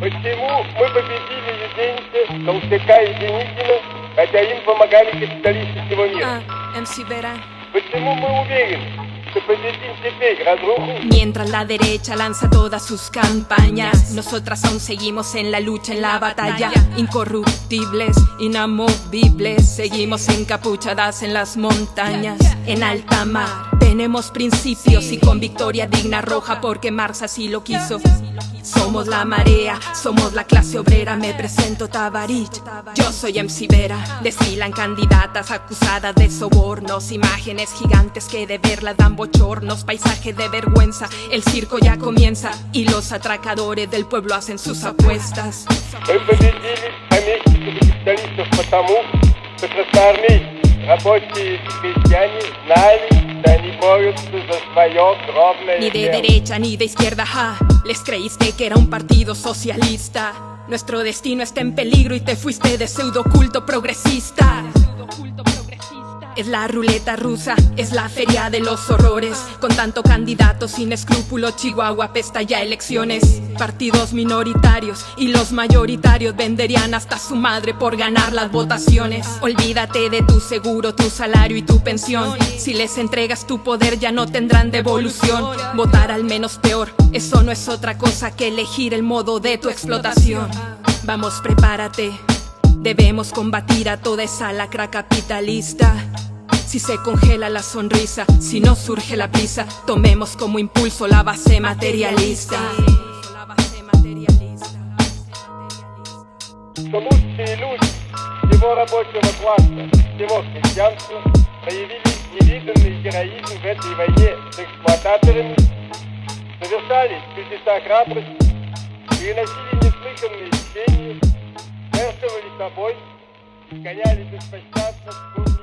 Почему мы победили Юденича, Толстяка и Деникина, хотя им помогали капиталисты всего мира? Ah, MC Vera. Почему мы уверены, что победим теперь разруху? Mientras la derecha lanza todas sus campañas, nosotras aún seguimos en la lucha, en la batalla. Incorruptibles, inamovibles, seguimos encapuchadas en las montañas, en alta mar. Tenemos principios y con victoria digna roja porque Marx así lo quiso. Somos la marea, somos la clase obrera, me presento Tabarich. Yo soy MC Vera, desfilan candidatas acusadas de sobornos, imágenes gigantes que de verlas dan bochornos, paisaje de vergüenza, el circo ya comienza y los atracadores del pueblo hacen sus apuestas. Мы победили помещиков и капиталистов потому, что красноармейцы, рабочие и крестьяне знали, ni de derecha ni de izquierda. Les creíste que era un partido socialista. Nuestro destino está en peligro y te fuiste de pseudo culto progresista. Es la ruleta rusa, es la feria de los horrores. Con tanto candidato sin escrúpulo, Chihuahua pesta ya elecciones. Partidos minoritarios y los mayoritarios venderían hasta su madre por ganar las votaciones. Olvídate de tu seguro, tu salario y tu pensión. Si les entregas tu poder ya no tendrán devolución. Votar al menos peor, eso no es otra cosa que elegir el modo de tu explotación. Vamos, prepárate. Debemos combatir a toda esa lacra capitalista. Si se congela la sonrisa, si no surge la prisa, tomemos como impulso la base materialista. что лучшие люди всего рабочего класса, всего крестьянства проявили невиданный героизм в этой войне с эксплуататорами, совершали чудеса храбрости, переносили неслыханные течения, жертвовали собой, изгоняли беспощадно шкурников